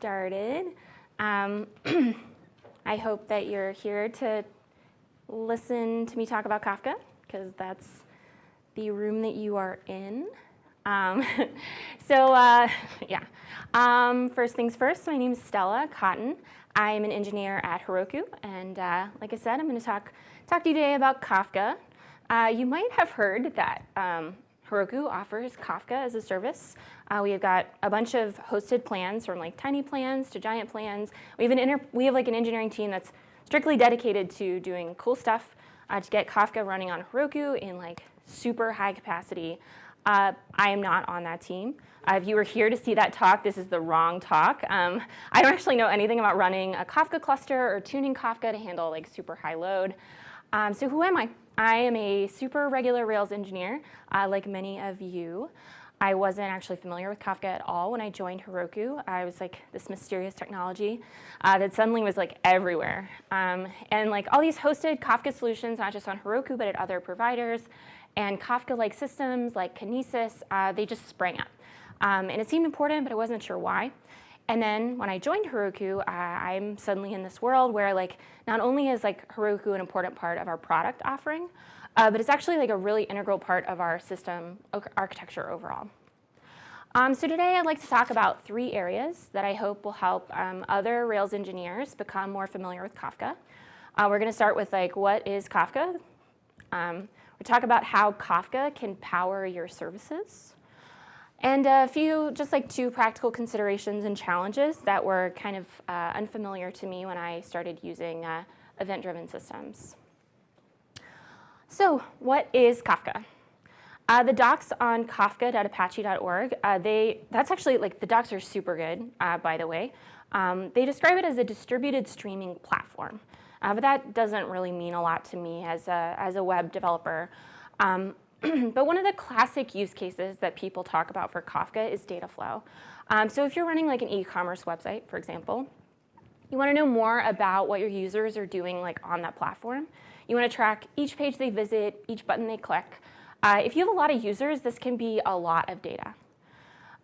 started. Um, I hope that you're here to listen to me talk about Kafka, because that's the room that you are in. Um, so uh, yeah, um, first things first, my name is Stella Cotton. I am an engineer at Heroku, and uh, like I said, I'm going to talk, talk to you today about Kafka. Uh, you might have heard that um, Heroku offers Kafka as a service. Uh, we have got a bunch of hosted plans from like tiny plans to giant plans. We have, an we have like an engineering team that's strictly dedicated to doing cool stuff uh, to get Kafka running on Heroku in like super high capacity. Uh, I am not on that team. Uh, if you were here to see that talk, this is the wrong talk. Um, I don't actually know anything about running a Kafka cluster or tuning Kafka to handle like super high load. Um, so who am I? I am a super regular Rails engineer, uh, like many of you. I wasn't actually familiar with Kafka at all when I joined Heroku. I was like this mysterious technology uh, that suddenly was like everywhere. Um, and like all these hosted Kafka solutions, not just on Heroku, but at other providers, and Kafka-like systems like Kinesis, uh, they just sprang up. Um, and it seemed important, but I wasn't sure why. And then when I joined Heroku, uh, I'm suddenly in this world where like not only is like Heroku an important part of our product offering, uh, but it's actually like a really integral part of our system architecture overall. Um, so today I'd like to talk about three areas that I hope will help um, other Rails engineers become more familiar with Kafka. Uh, we're going to start with like what is Kafka. Um, we talk about how Kafka can power your services. And a few, just like two practical considerations and challenges that were kind of uh, unfamiliar to me when I started using uh, event-driven systems. So what is Kafka? Uh, the docs on kafka.apache.org, uh, they, that's actually, like, the docs are super good, uh, by the way. Um, they describe it as a distributed streaming platform, uh, but that doesn't really mean a lot to me as a, as a web developer. Um, but one of the classic use cases that people talk about for Kafka is data flow. Um, so if you're running like an e-commerce website, for example, you want to know more about what your users are doing like on that platform. You want to track each page they visit, each button they click. Uh, if you have a lot of users, this can be a lot of data.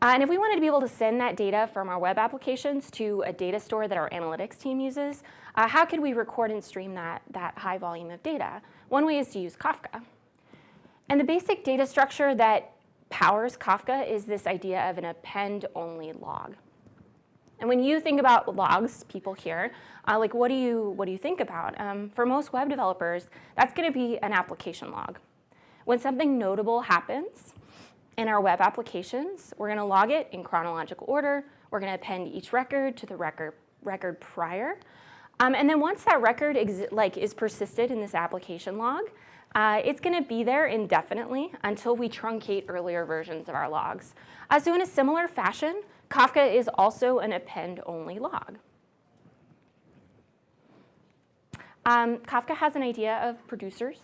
Uh, and if we wanted to be able to send that data from our web applications to a data store that our analytics team uses, uh, how could we record and stream that, that high volume of data? One way is to use Kafka. And the basic data structure that powers Kafka is this idea of an append-only log. And when you think about logs, people here, uh, like what do you what do you think about? Um, for most web developers, that's going to be an application log. When something notable happens in our web applications, we're going to log it in chronological order. We're going to append each record to the record record prior. Um, and then once that record like is persisted in this application log, uh, it's going to be there indefinitely until we truncate earlier versions of our logs. Uh, so in a similar fashion, Kafka is also an append-only log. Um, Kafka has an idea of producers,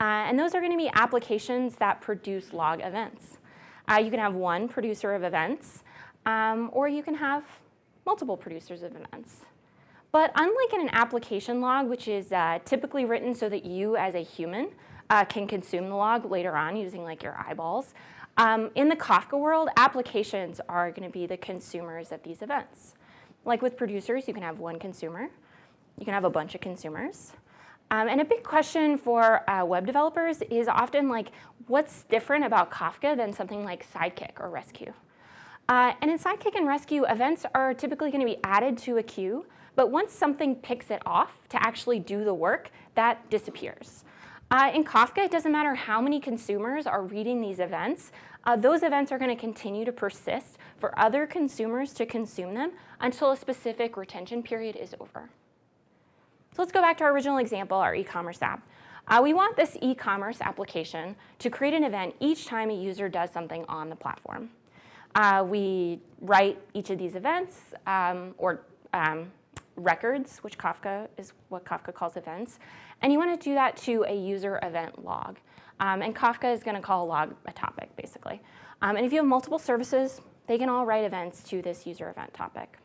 uh, and those are going to be applications that produce log events. Uh, you can have one producer of events, um, or you can have multiple producers of events. But unlike in an application log, which is uh, typically written so that you as a human uh, can consume the log later on using like your eyeballs, um, in the Kafka world, applications are going to be the consumers of these events. Like with producers, you can have one consumer. You can have a bunch of consumers. Um, and a big question for uh, web developers is often like, what's different about Kafka than something like Sidekiq or Resque? Uh, and in Sidekiq and Resque, events are typically going to be added to a queue but once something picks it off to actually do the work, that disappears. Uh, in Kafka, it doesn't matter how many consumers are reading these events. Uh, those events are going to continue to persist for other consumers to consume them until a specific retention period is over. So let's go back to our original example, our e-commerce app. Uh, we want this e-commerce application to create an event each time a user does something on the platform. Uh, we write each of these events um, or um, records, which Kafka is what Kafka calls events, and you want to do that to a user event log. Um, and Kafka is going to call a log a topic, basically. Um, and if you have multiple services, they can all write events to this user event topic.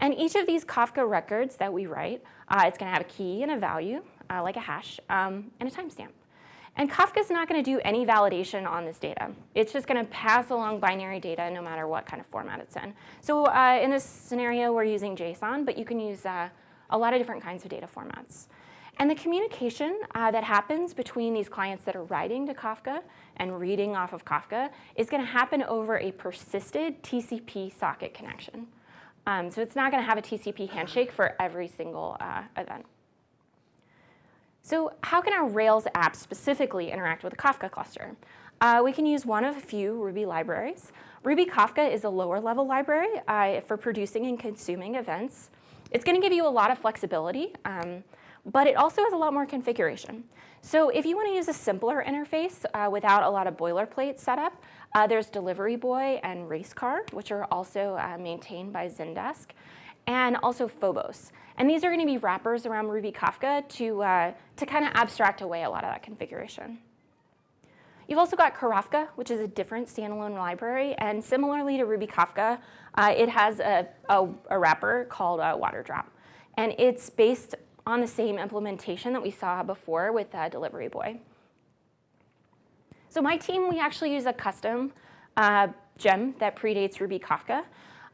And each of these Kafka records that we write, uh, it's going to have a key and a value, uh, like a hash, um, and a timestamp. And Kafka's not going to do any validation on this data. It's just going to pass along binary data no matter what kind of format it's in. So uh, in this scenario, we're using JSON, but you can use uh, a lot of different kinds of data formats. And the communication uh, that happens between these clients that are writing to Kafka and reading off of Kafka is going to happen over a persisted TCP socket connection. Um, so it's not going to have a TCP handshake for every single uh, event. So how can our Rails app specifically interact with a Kafka cluster? Uh, we can use one of a few Ruby libraries. Ruby Kafka is a lower level library uh, for producing and consuming events. It's going to give you a lot of flexibility, um, but it also has a lot more configuration. So if you want to use a simpler interface uh, without a lot of boilerplate setup, uh, there's Delivery Boy and Racecar, which are also uh, maintained by Zendesk, and also Phobos. And these are going to be wrappers around Ruby Kafka to, uh, to kind of abstract away a lot of that configuration. You've also got Karafka, which is a different standalone library. And similarly to Ruby Kafka, uh, it has a, a, a, wrapper called uh, Waterdrop. And it's based on the same implementation that we saw before with uh, Delivery Boy. So my team, we actually use a custom uh, gem that predates Ruby Kafka.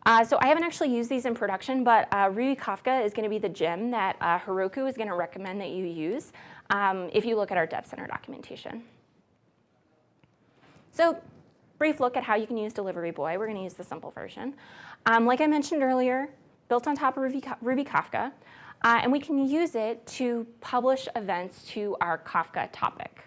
Uh, so I haven't actually used these in production, but uh, Ruby Kafka is going to be the gem that uh, Heroku is going to recommend that you use um, if you look at our Dev Center documentation. So brief look at how you can use Delivery Boy. We're going to use the simple version. Um, like I mentioned earlier, built on top of Ruby, Ruby Kafka, uh, and we can use it to publish events to our Kafka topic.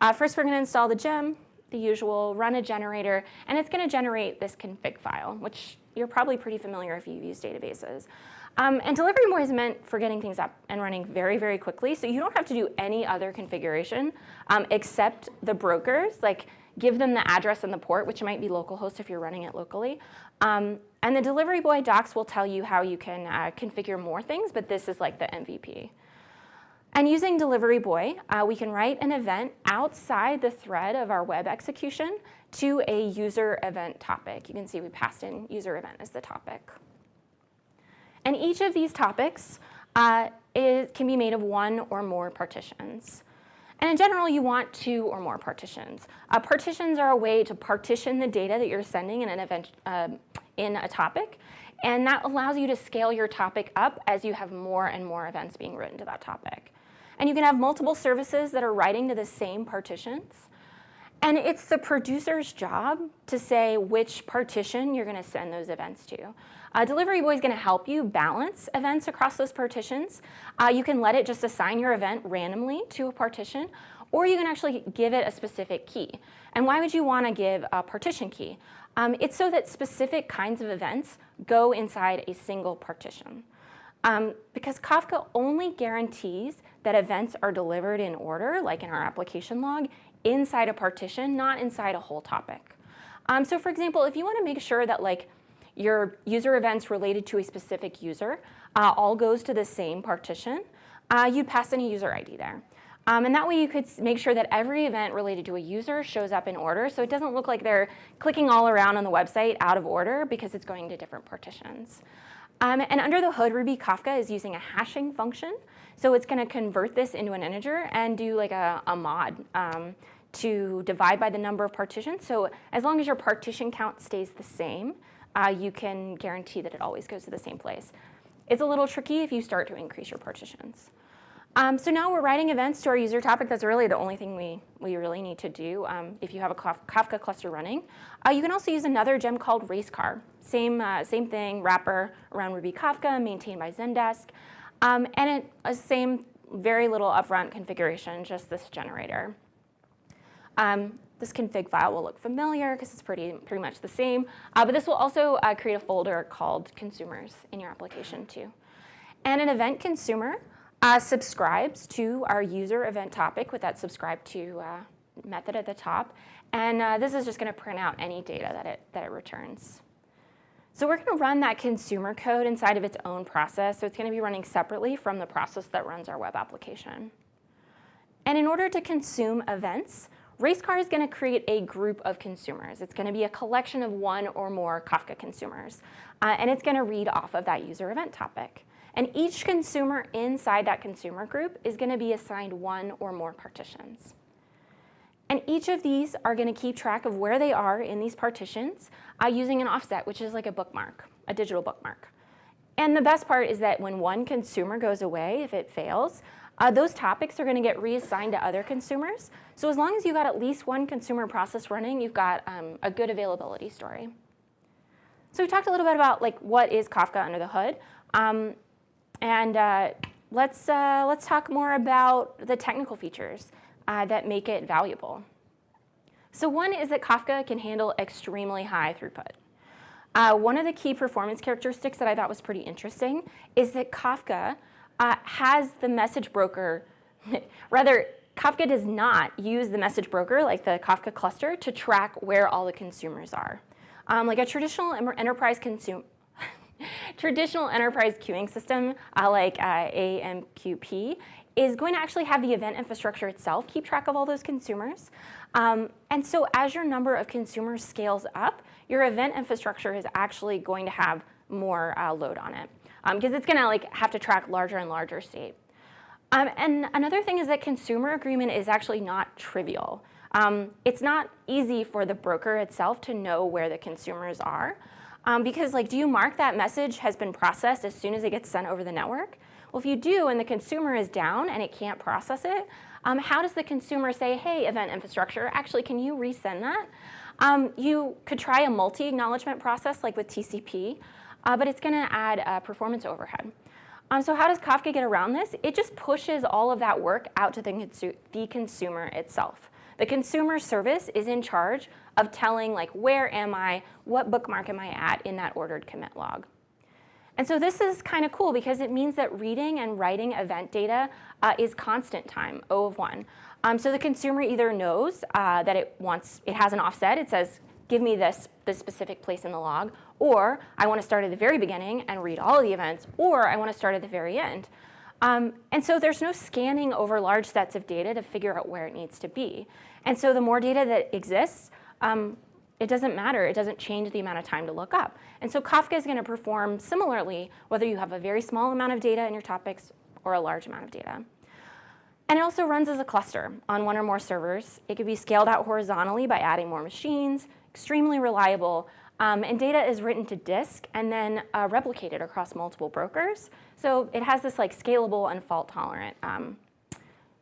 Uh, first, we're going to install the gem, the usual, run a generator, and it's going to generate this config file, which you're probably pretty familiar if you've used databases. Um, and delivery more is meant for getting things up and running very, very quickly. So you don't have to do any other configuration um, except the brokers, like give them the address and the port, which might be localhost if you're running it locally. Um, and the delivery boy docs will tell you how you can uh, configure more things, but this is like the MVP. And using Delivery Boy, uh, we can write an event outside the thread of our web execution to a user event topic. You can see we passed in user event as the topic. And each of these topics uh, is, can be made of one or more partitions. And in general, you want two or more partitions. Uh, partitions are a way to partition the data that you're sending in an event uh, in a topic, and that allows you to scale your topic up as you have more and more events being written to that topic. And you can have multiple services that are writing to the same partitions. And it's the producer's job to say which partition you're going to send those events to. Uh, Delivery Boy is going to help you balance events across those partitions. Uh, you can let it just assign your event randomly to a partition, or you can actually give it a specific key. And why would you want to give a partition key? Um, it's so that specific kinds of events go inside a single partition. Um, because Kafka only guarantees that events are delivered in order, like in our application log, inside a partition, not inside a whole topic. Um, so for example, if you want to make sure that like your user events related to a specific user uh, all goes to the same partition, uh, you pass in a user ID there. Um, and that way you could make sure that every event related to a user shows up in order so it doesn't look like they're clicking all around on the website out of order because it's going to different partitions. Um, and under the hood, Ruby Kafka is using a hashing function. So it's going to convert this into an integer and do like a, a mod um, to divide by the number of partitions. So as long as your partition count stays the same, uh, you can guarantee that it always goes to the same place. It's a little tricky if you start to increase your partitions. Um, so now we're writing events to our user topic. That's really the only thing we, we really need to do um, if you have a Kafka cluster running. Uh, you can also use another gem called Racecar. Same, uh, same thing, wrapper around Ruby Kafka, maintained by Zendesk. Um, and it, a same very little upfront configuration, just this generator. Um, this config file will look familiar because it's pretty, pretty much the same. Uh, but this will also uh, create a folder called consumers in your application too. And an event consumer uh, subscribes to our user event topic with that subscribe to uh, method at the top. And uh, this is just going to print out any data that it, that it returns. So we're going to run that consumer code inside of its own process. So it's going to be running separately from the process that runs our web application. And in order to consume events, Racecar is going to create a group of consumers. It's going to be a collection of one or more Kafka consumers. Uh, and it's going to read off of that user event topic. And each consumer inside that consumer group is going to be assigned one or more partitions. And each of these are going to keep track of where they are in these partitions uh, using an offset, which is like a bookmark, a digital bookmark. And the best part is that when one consumer goes away, if it fails, uh, those topics are going to get reassigned to other consumers. So as long as you've got at least one consumer process running, you've got um, a good availability story. So we talked a little bit about like what is Kafka under the hood. Um, and uh, let's, uh, let's talk more about the technical features uh, that make it valuable. So one is that Kafka can handle extremely high throughput. Uh, one of the key performance characteristics that I thought was pretty interesting is that Kafka uh, has the message broker, rather Kafka does not use the message broker like the Kafka cluster to track where all the consumers are. Um, like a traditional enterprise consume, traditional enterprise queuing system uh, like uh, AMQP is going to actually have the event infrastructure itself keep track of all those consumers. Um, and so as your number of consumers scales up, your event infrastructure is actually going to have more uh, load on it because um, it's going to like have to track larger and larger state. Um, and another thing is that consumer agreement is actually not trivial. Um, it's not easy for the broker itself to know where the consumers are. Um, because like, do you mark that message has been processed as soon as it gets sent over the network? Well, if you do and the consumer is down and it can't process it, um, how does the consumer say, hey, event infrastructure, actually, can you resend that? Um, you could try a multi-acknowledgement process like with TCP, uh, but it's going to add uh, performance overhead. Um, so how does Kafka get around this? It just pushes all of that work out to the, the consumer itself. The consumer service is in charge of telling like, where am I, what bookmark am I at in that ordered commit log. And so this is kind of cool because it means that reading and writing event data uh, is constant time, O of one. Um, so the consumer either knows uh, that it wants, it has an offset, it says, give me this, this specific place in the log, or I want to start at the very beginning and read all the events, or I want to start at the very end. Um, and so there's no scanning over large sets of data to figure out where it needs to be. And so the more data that exists, um, it doesn't matter. It doesn't change the amount of time to look up. And so Kafka is going to perform similarly whether you have a very small amount of data in your topics or a large amount of data. And it also runs as a cluster on one or more servers. It could be scaled out horizontally by adding more machines, extremely reliable, um, and data is written to disk and then uh, replicated across multiple brokers. So it has this like scalable and fault tolerant um,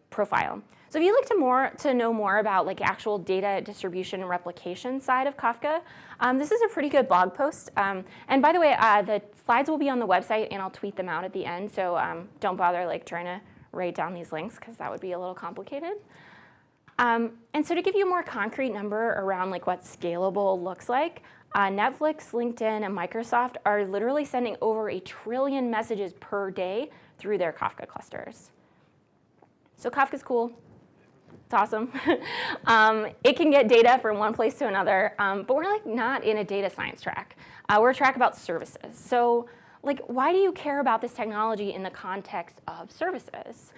profile. So if you'd like to, more, to know more about like actual data distribution and replication side of Kafka, um, this is a pretty good blog post. Um, and by the way, uh, the slides will be on the website and I'll tweet them out at the end. So um, don't bother like trying to write down these links because that would be a little complicated. Um, and so to give you a more concrete number around like what scalable looks like, uh, Netflix, LinkedIn, and Microsoft are literally sending over a trillion messages per day through their Kafka clusters. So Kafka's cool. It's awesome. um, it can get data from one place to another, um, but we're like not in a data science track. Uh, we're a track about services. So like, why do you care about this technology in the context of services?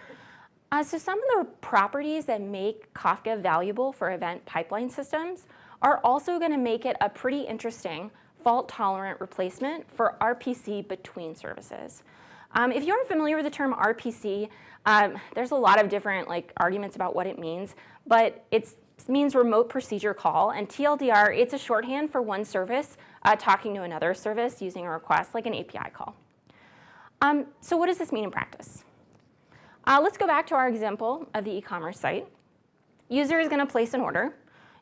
Uh, so some of the properties that make Kafka valuable for event pipeline systems are also going to make it a pretty interesting fault-tolerant replacement for RPC between services. Um, if you aren't familiar with the term RPC, um, there's a lot of different like arguments about what it means, but it means remote procedure call, and TLDR, it's a shorthand for one service uh, talking to another service using a request, like an API call. Um, so what does this mean in practice? Uh, let's go back to our example of the e-commerce site. User is going to place an order.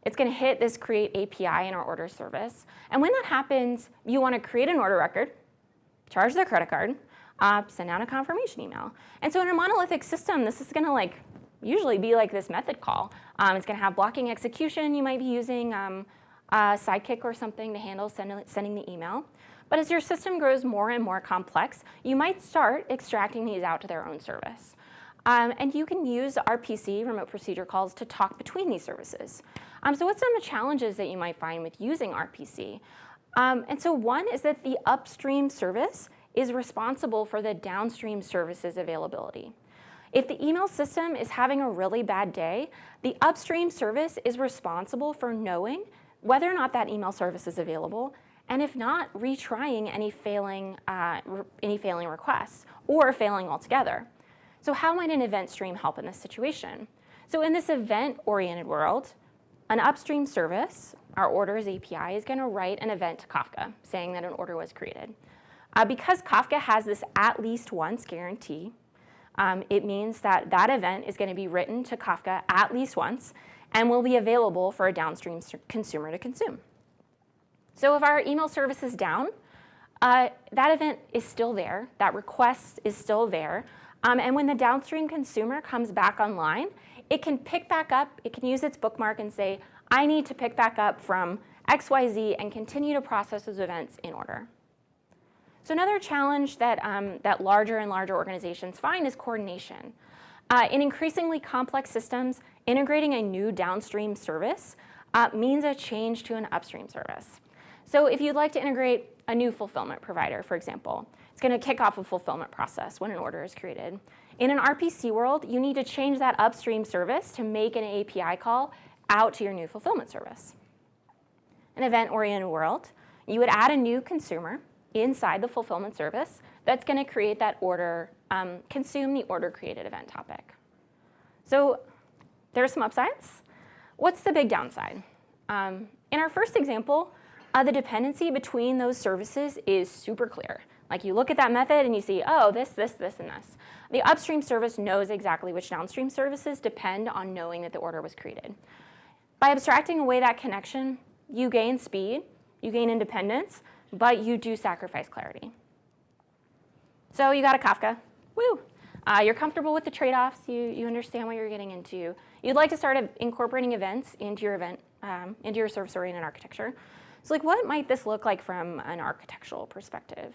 It's going to hit this create API in our order service. And when that happens, you want to create an order record, charge their credit card, uh, send out a confirmation email. And so in a monolithic system, this is going to like usually be like this method call. Um, it's going to have blocking execution. You might be using um, Sidekiq or something to handle send, sending the email. But as your system grows more and more complex, you might start extracting these out to their own service. Um, and you can use RPC, remote procedure calls, to talk between these services. Um, so what's some of the challenges that you might find with using RPC? Um, and so one is that the upstream service is responsible for the downstream services availability. If the email system is having a really bad day, the upstream service is responsible for knowing whether or not that email service is available, and if not, retrying any failing, uh, any failing requests or failing altogether. So how might an event stream help in this situation? So in this event-oriented world, an upstream service, our orders API, is going to write an event to Kafka saying that an order was created. Uh, because Kafka has this at least once guarantee, um, it means that that event is going to be written to Kafka at least once and will be available for a downstream consumer to consume. So if our email service is down, uh, that event is still there, that request is still there, um, and when the downstream consumer comes back online, it can pick back up, it can use its bookmark and say, I need to pick back up from XYZ and continue to process those events in order. So another challenge that, um, that larger and larger organizations find is coordination. Uh, in increasingly complex systems, integrating a new downstream service uh, means a change to an upstream service. So if you'd like to integrate a new fulfillment provider, for example, it's going to kick off a fulfillment process when an order is created. In an RPC world, you need to change that upstream service to make an API call out to your new fulfillment service. An event-oriented world, you would add a new consumer inside the fulfillment service that's going to create that order, um, consume the order created event topic. So there are some upsides. What's the big downside? Um, in our first example, uh, the dependency between those services is super clear. Like you look at that method and you see, oh, this, this, this, and this. The upstream service knows exactly which downstream services depend on knowing that the order was created. By abstracting away that connection, you gain speed, you gain independence, but you do sacrifice clarity. So you got a Kafka, woo. Uh, you're comfortable with the trade-offs, you, you understand what you're getting into. You'd like to start incorporating events into your event, um, into your service-oriented architecture. So like what might this look like from an architectural perspective?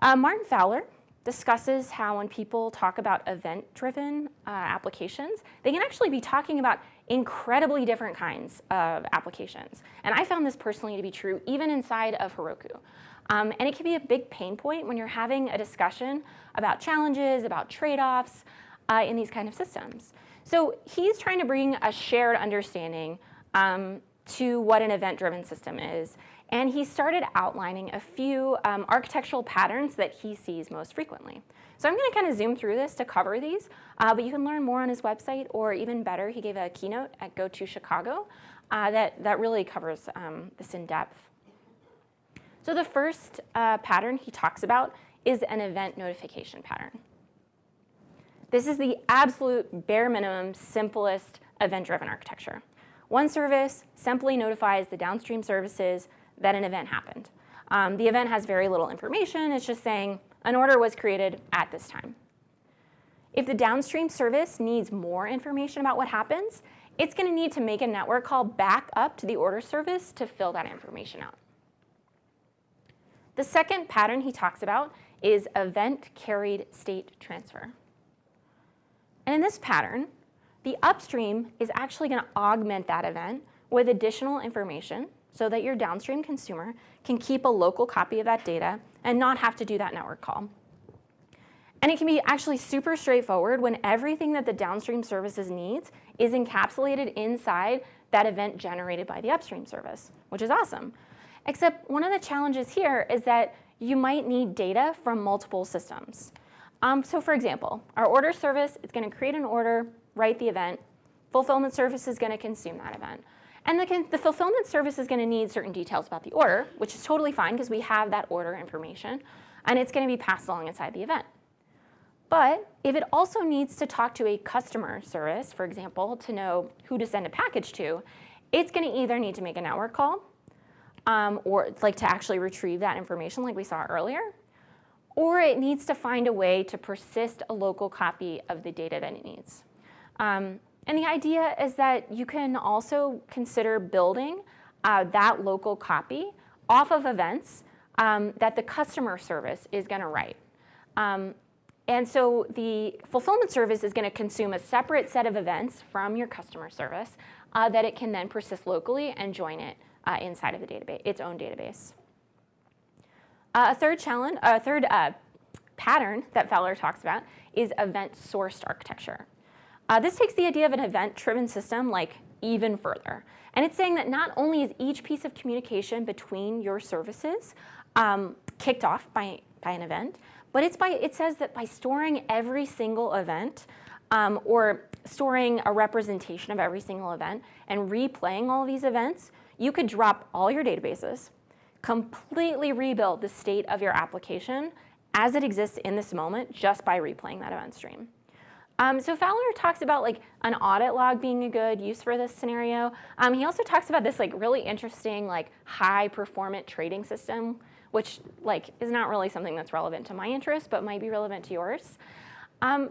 Uh, Martin Fowler discusses how when people talk about event-driven uh, applications, they can actually be talking about incredibly different kinds of applications. And I found this personally to be true even inside of Heroku. Um, and it can be a big pain point when you're having a discussion about challenges, about trade-offs uh, in these kind of systems. So he's trying to bring a shared understanding um, to what an event-driven system is. And he started outlining a few um, architectural patterns that he sees most frequently. So I'm going to kind of zoom through this to cover these, uh, but you can learn more on his website, or even better, he gave a keynote at GOTO Chicago uh, that, that really covers um, this in depth. So the first uh, pattern he talks about is an event notification pattern. This is the absolute bare minimum, simplest event-driven architecture. One service simply notifies the downstream services that an event happened. Um, the event has very little information. It's just saying an order was created at this time. If the downstream service needs more information about what happens, it's going to need to make a network call back up to the order service to fill that information out. The second pattern he talks about is event carried state transfer. And in this pattern, the upstream is actually going to augment that event with additional information so that your downstream consumer can keep a local copy of that data and not have to do that network call. And it can be actually super straightforward when everything that the downstream services needs is encapsulated inside that event generated by the upstream service, which is awesome. Except one of the challenges here is that you might need data from multiple systems. Um, so for example, our order service is going to create an order, write the event. Fulfillment service is going to consume that event. And the, the fulfillment service is going to need certain details about the order, which is totally fine because we have that order information, and it's going to be passed along inside the event. But if it also needs to talk to a customer service, for example, to know who to send a package to, it's going to either need to make a network call um, or like to actually retrieve that information like we saw earlier, or it needs to find a way to persist a local copy of the data that it needs. Um, and the idea is that you can also consider building uh, that local copy off of events um, that the customer service is going to write. Um, and so the fulfillment service is going to consume a separate set of events from your customer service uh, that it can then persist locally and join it uh, inside of the database, its own database. Uh, a third challenge, a third uh, pattern that Fowler talks about is event-sourced architecture. Uh, this takes the idea of an event-driven system like even further. And it's saying that not only is each piece of communication between your services um, kicked off by, by an event, but it's by, it says that by storing every single event um, or storing a representation of every single event and replaying all these events, you could drop all your databases, completely rebuild the state of your application as it exists in this moment just by replaying that event stream. Um, so Fowler talks about like an audit log being a good use for this scenario. Um, he also talks about this like really interesting like high performant trading system, which like is not really something that's relevant to my interest, but might be relevant to yours. Um,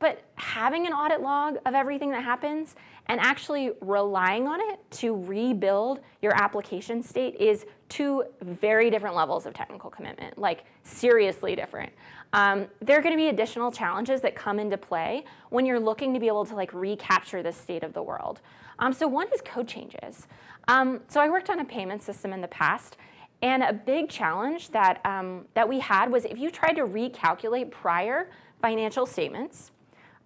but having an audit log of everything that happens and actually relying on it to rebuild your application state is two very different levels of technical commitment, like seriously different. Um, there are going to be additional challenges that come into play when you're looking to be able to like recapture the state of the world. Um, so one is code changes. Um, so I worked on a payment system in the past, and a big challenge that, um, that we had was if you tried to recalculate prior financial statements,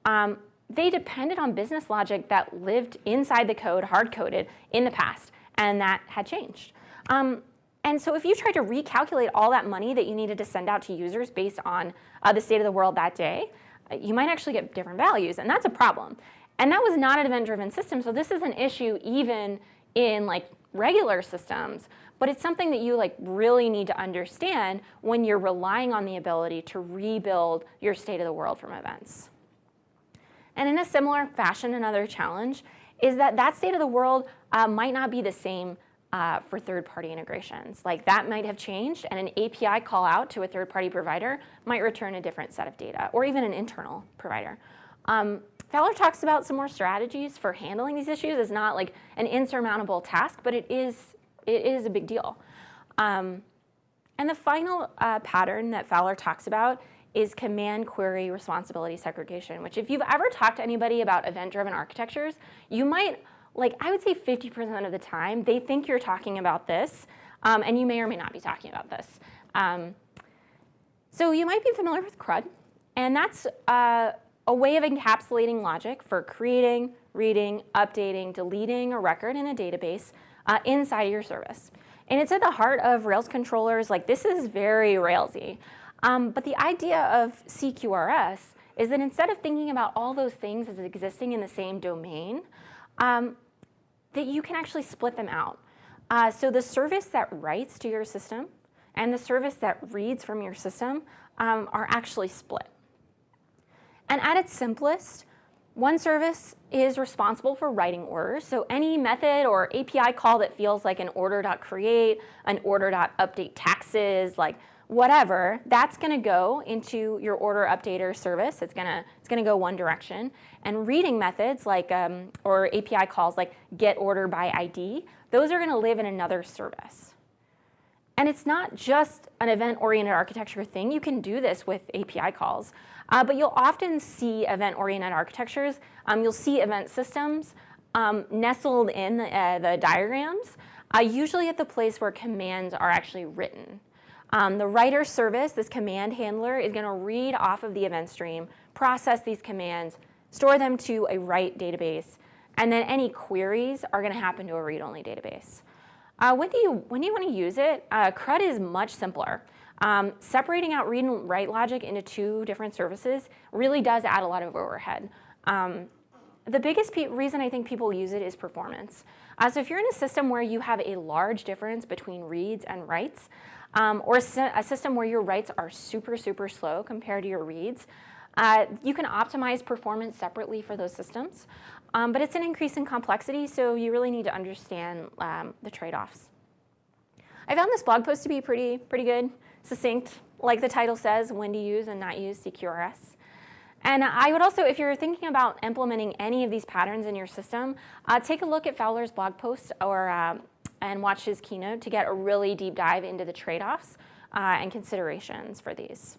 um, they depended on business logic that lived inside the code, hard-coded, in the past, and that had changed. Um, and so if you tried to recalculate all that money that you needed to send out to users based on uh, the state of the world that day, uh, you might actually get different values, and that's a problem. And that was not an event-driven system, so this is an issue even in like regular systems, but it's something that you like really need to understand when you're relying on the ability to rebuild your state of the world from events. And in a similar fashion, another challenge is that that state of the world uh, might not be the same uh, for third-party integrations. Like that might have changed and an API call out to a third-party provider might return a different set of data or even an internal provider. Um, Fowler talks about some more strategies for handling these issues. It's not like an insurmountable task, but it is, it is a big deal. Um, and the final uh, pattern that Fowler talks about is command query responsibility segregation, which if you've ever talked to anybody about event-driven architectures, you might, like I would say 50% of the time, they think you're talking about this, um, and you may or may not be talking about this. Um, so you might be familiar with CRUD, and that's uh, a way of encapsulating logic for creating, reading, updating, deleting a record in a database uh, inside your service. And it's at the heart of Rails controllers. Like this is very Railsy. Um, but the idea of CQRS is that instead of thinking about all those things as existing in the same domain, um, that you can actually split them out. Uh, so the service that writes to your system and the service that reads from your system um, are actually split. And at its simplest, one service is responsible for writing orders. So any method or API call that feels like an order.create, an order.update taxes, like whatever, that's going to go into your order updater service. It's going to it's going to go one direction. And reading methods like um, or API calls like get order by ID, those are going to live in another service. And it's not just an event-oriented architecture thing. You can do this with API calls. Uh, but you'll often see event-oriented architectures. Um, you'll see event systems um, nestled in the, uh, the diagrams, uh, usually at the place where commands are actually written. Um, the writer service, this command handler, is going to read off of the event stream, process these commands, store them to a write database, and then any queries are going to happen to a read-only database. Uh, when, do you, when do you want to use it? Uh, CRUD is much simpler. Um, separating out read and write logic into two different services really does add a lot of overhead. Um, the biggest reason I think people use it is performance. Uh, so if you're in a system where you have a large difference between reads and writes, um, or a system where your writes are super, super slow compared to your reads, uh, you can optimize performance separately for those systems. Um, but it's an increase in complexity, so you really need to understand um, the trade-offs. I found this blog post to be pretty, pretty good, succinct, like the title says, when to use and not use CQRS. And I would also, if you're thinking about implementing any of these patterns in your system, uh, take a look at Fowler's blog post or uh, and watch his keynote to get a really deep dive into the trade-offs uh, and considerations for these.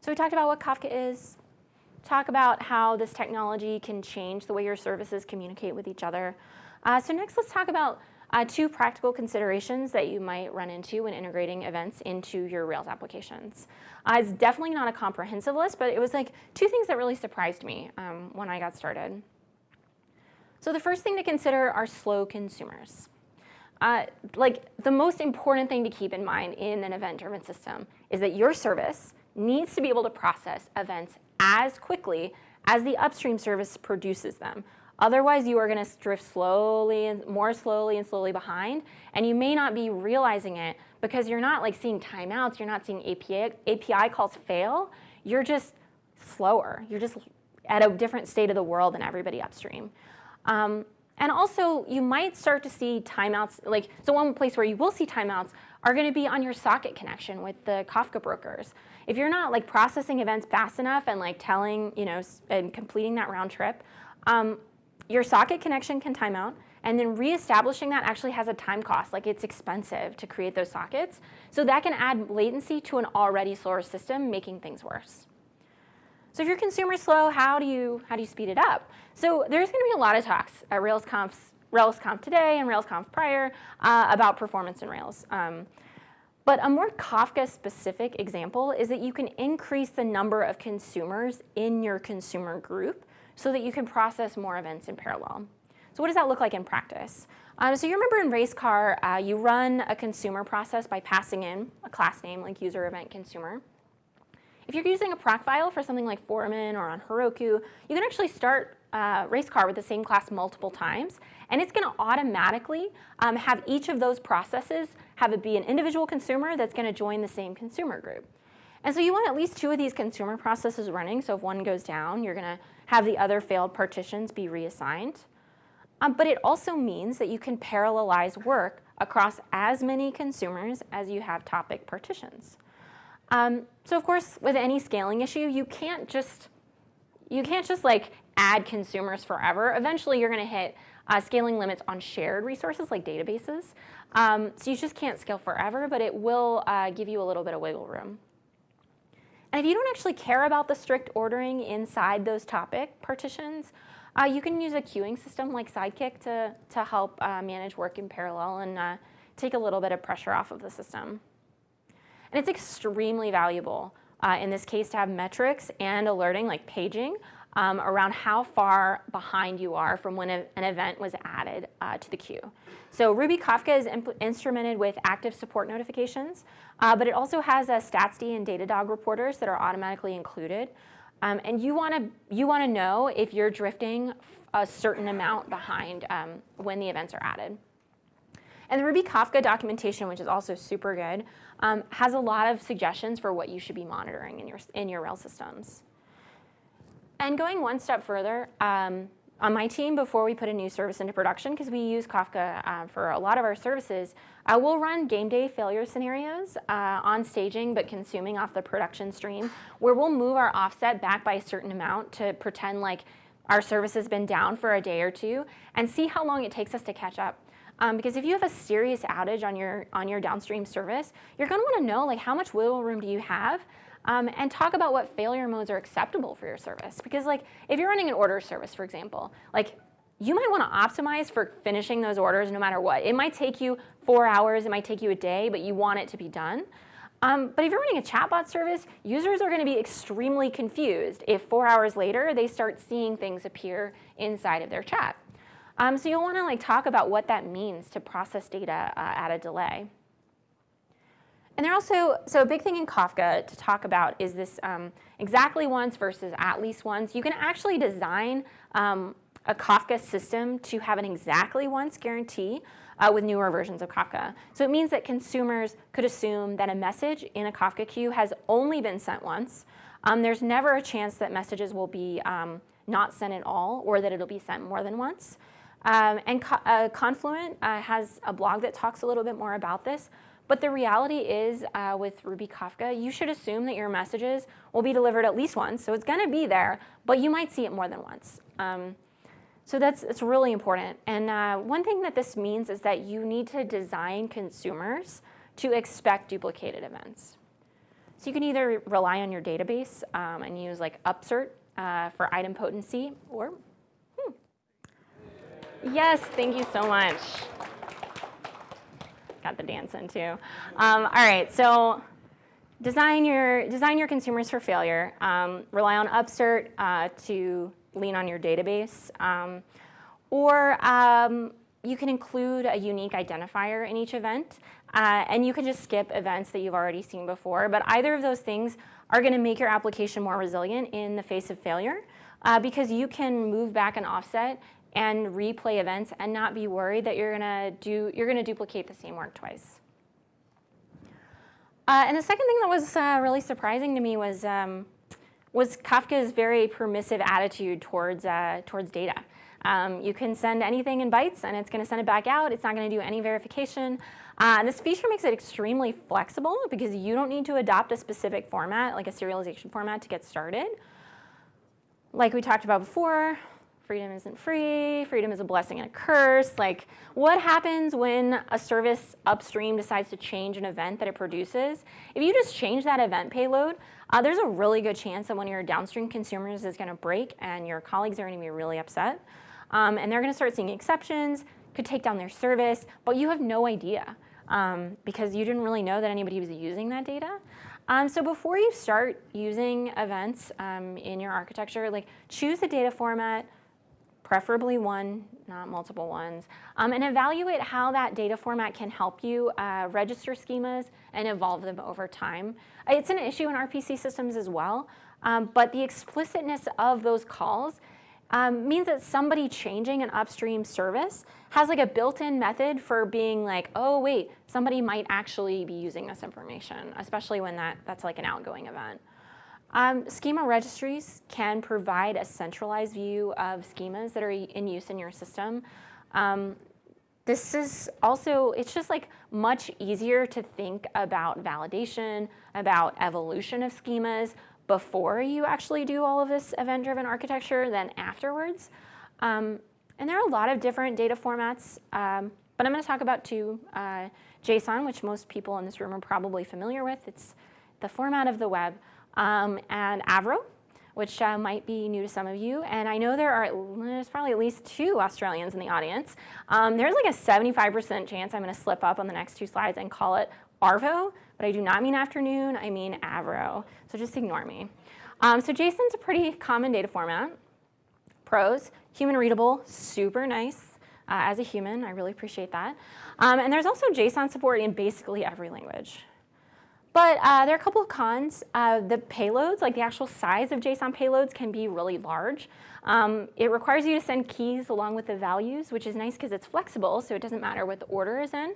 So we talked about what Kafka is, talk about how this technology can change the way your services communicate with each other. Uh, so next let's talk about uh, two practical considerations that you might run into when integrating events into your Rails applications. Uh, it's definitely not a comprehensive list, but it was like two things that really surprised me um, when I got started. So the first thing to consider are slow consumers. Uh, like the most important thing to keep in mind in an event-driven system is that your service needs to be able to process events as quickly as the upstream service produces them. Otherwise, you are going to drift slowly and more slowly and slowly behind, and you may not be realizing it because you're not like seeing timeouts, you're not seeing API, API calls fail, you're just slower. You're just at a different state of the world than everybody upstream. Um, and also, you might start to see timeouts, like, so one place where you will see timeouts are gonna be on your socket connection with the Kafka brokers. If you're not like processing events fast enough and like telling, you know, and completing that round trip, um, your socket connection can time out, and then reestablishing that actually has a time cost, like it's expensive to create those sockets. So that can add latency to an already slower system, making things worse. So if your consumer is slow, how do you, how do you speed it up? So there's gonna be a lot of talks at RailsConf, RailsConf today and RailsConf prior uh, about performance in Rails. Um, but a more Kafka-specific example is that you can increase the number of consumers in your consumer group so that you can process more events in parallel. So what does that look like in practice? Um, so you remember in Racecar, uh, you run a consumer process by passing in a class name like user event consumer. If you're using a Procfile for something like Foreman or on Heroku, you can actually start uh, Racecar with the same class multiple times, and it's going to automatically um, have each of those processes have it be an individual consumer that's going to join the same consumer group. And so you want at least two of these consumer processes running, so if one goes down, you're going to have the other failed partitions be reassigned. Um, but it also means that you can parallelize work across as many consumers as you have topic partitions. Um, so of course, with any scaling issue, you can't just you can't just like add consumers forever. Eventually, you're going to hit uh, scaling limits on shared resources like databases. Um, so you just can't scale forever, but it will uh, give you a little bit of wiggle room. And if you don't actually care about the strict ordering inside those topic partitions, uh, you can use a queuing system like Sidekiq to, to help uh, manage work in parallel and uh, take a little bit of pressure off of the system. And it's extremely valuable uh, in this case to have metrics and alerting like paging um, around how far behind you are from when a, an event was added uh, to the queue. So Ruby Kafka is instrumented with active support notifications, uh, but it also has a StatsD and Datadog reporters that are automatically included. Um, and you want to you want to know if you're drifting a certain amount behind um, when the events are added. And the Ruby Kafka documentation, which is also super good, um, has a lot of suggestions for what you should be monitoring in your, in your Rails systems. And going one step further, um, on my team, before we put a new service into production, because we use Kafka uh, for a lot of our services, uh, we'll run game day failure scenarios uh, on staging, but consuming off the production stream, where we'll move our offset back by a certain amount to pretend like our service has been down for a day or two, and see how long it takes us to catch up. Um, because if you have a serious outage on your, on your downstream service, you're gonna wanna know like how much wiggle room do you have um, and talk about what failure modes are acceptable for your service. Because like if you're running an order service, for example, like you might want to optimize for finishing those orders no matter what. It might take you four hours, it might take you a day, but you want it to be done. Um, but if you're running a chatbot service, users are going to be extremely confused if four hours later they start seeing things appear inside of their chat. Um, so you'll want to like talk about what that means to process data uh, at a delay. And there also, so a big thing in Kafka to talk about is this um, exactly once versus at least once. You can actually design um, a Kafka system to have an exactly once guarantee uh, with newer versions of Kafka. So it means that consumers could assume that a message in a Kafka queue has only been sent once. Um, there's never a chance that messages will be um, not sent at all or that it'll be sent more than once. Um, and Co uh, Confluent uh, has a blog that talks a little bit more about this. But the reality is uh, with Ruby Kafka, you should assume that your messages will be delivered at least once. So it's going to be there, but you might see it more than once. Um, so that's it's really important. And uh, one thing that this means is that you need to design consumers to expect duplicated events. So you can either rely on your database um, and use like upsert uh, for idempotency or Yes, thank you so much. Got the dance in too. Um, all right, so design your, design your consumers for failure. Um, rely on Upsert uh, to lean on your database. Um, or um, you can include a unique identifier in each event. Uh, and you can just skip events that you've already seen before. But either of those things are going to make your application more resilient in the face of failure uh, because you can move back and offset and replay events and not be worried that you're going to do you're to duplicate the same work twice. Uh, and the second thing that was uh, really surprising to me was um, was Kafka's very permissive attitude towards uh, towards data. Um, you can send anything in bytes and it's going to send it back out. It's not going to do any verification. Uh, this feature makes it extremely flexible because you don't need to adopt a specific format, like a serialization format, to get started. Like we talked about before, freedom isn't free, freedom is a blessing and a curse. Like, what happens when a service upstream decides to change an event that it produces? If you just change that event payload, uh, there's a really good chance that one of your downstream consumers is gonna break and your colleagues are gonna be really upset. Um, and they're gonna start seeing exceptions, could take down their service, but you have no idea um, because you didn't really know that anybody was using that data. Um, so before you start using events um, in your architecture, like choose a data format, preferably one, not multiple ones, um, and evaluate how that data format can help you uh, register schemas and evolve them over time. It's an issue in RPC systems as well, um, but the explicitness of those calls um, means that somebody changing an upstream service has like a built-in method for being like, oh wait, somebody might actually be using this information, especially when that, that's like an outgoing event. Um, schema registries can provide a centralized view of schemas that are in use in your system. Um, this is also, it's just like much easier to think about validation, about evolution of schemas before you actually do all of this event-driven architecture than afterwards. Um, and there are a lot of different data formats, um, but I'm gonna talk about two. Uh, JSON, which most people in this room are probably familiar with. It's the format of the web um, and Avro, which uh, might be new to some of you. And I know there are, there's probably at least two Australians in the audience. Um, there's like a 75% chance I'm gonna slip up on the next two slides and call it Arvo, but I do not mean afternoon, I mean Avro. So just ignore me. Um, so JSON's a pretty common data format. Pros, human readable, super nice. Uh, as a human, I really appreciate that. Um, and there's also JSON support in basically every language. But uh, there are a couple of cons. Uh, the payloads, like the actual size of JSON payloads can be really large. Um, it requires you to send keys along with the values, which is nice because it's flexible, so it doesn't matter what the order is in.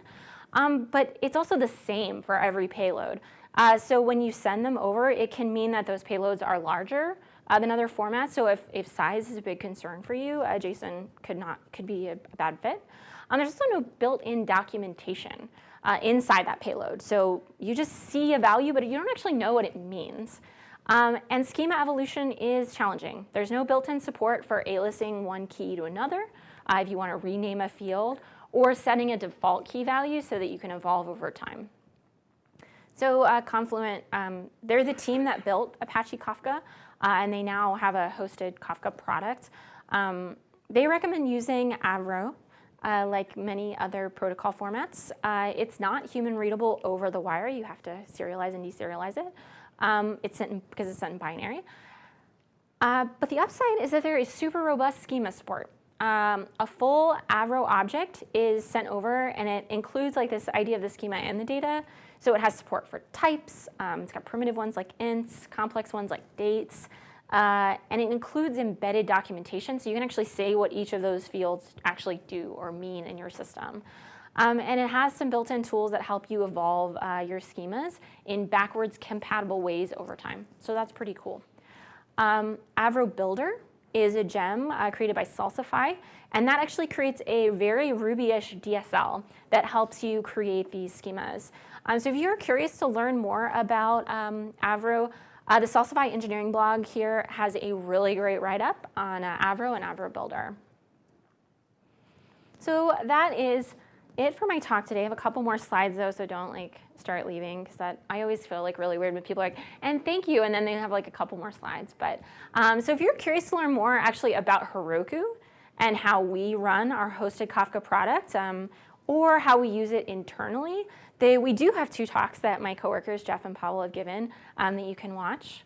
Um, but it's also the same for every payload. Uh, so when you send them over, it can mean that those payloads are larger uh, than other formats. So if, if size is a big concern for you, uh, JSON could, not, could be a, a bad fit. Um, there's also no built-in documentation uh, inside that payload. So you just see a value, but you don't actually know what it means. Um, and schema evolution is challenging. There's no built-in support for aliasing one key to another uh, if you want to rename a field or setting a default key value so that you can evolve over time. So uh, Confluent, um, they're the team that built Apache Kafka, uh, and they now have a hosted Kafka product. Um, they recommend using Avro uh, like many other protocol formats. Uh, it's not human readable over the wire. You have to serialize and deserialize it. Um, it's because it's sent in binary. Uh, but the upside is that there is super robust schema support. Um, a full Avro object is sent over and it includes like this idea of the schema and the data. So it has support for types. Um, it's got primitive ones like ints, complex ones like dates, uh, and it includes embedded documentation, so you can actually say what each of those fields actually do or mean in your system. Um, and it has some built-in tools that help you evolve uh, your schemas in backwards compatible ways over time. So that's pretty cool. Um, Avro Builder is a gem uh, created by Salsify, and that actually creates a very Ruby-ish DSL that helps you create these schemas. Um, so if you're curious to learn more about um, Avro, uh, the Salsify engineering blog here has a really great write-up on uh, Avro and Avro Builder. So that is it for my talk today. I have a couple more slides though, so don't like start leaving because that I always feel like really weird when people are like, and thank you, and then they have like a couple more slides. But um, so if you're curious to learn more actually about Heroku and how we run our hosted Kafka product, um, or how we use it internally, they, we do have two talks that my coworkers, Jeff and Paul, have given um, that you can watch.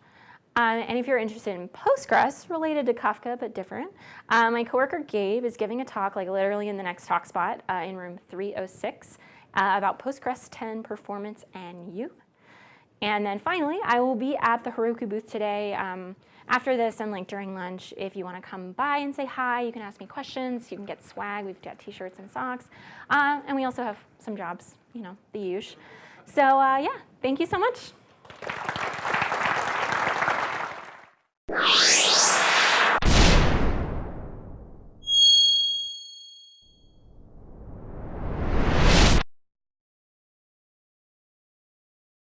Um, and if you're interested in Postgres related to Kafka but different, uh, my coworker Gabe is giving a talk like literally in the next talk spot uh, in room 306 uh, about Postgres 10 performance and you. And then finally, I will be at the Heroku booth today um, after this and like during lunch. If you want to come by and say hi, you can ask me questions. You can get swag. We've got t-shirts and socks. Uh, and we also have some jobs, you know, the usual. So uh, yeah, thank you so much.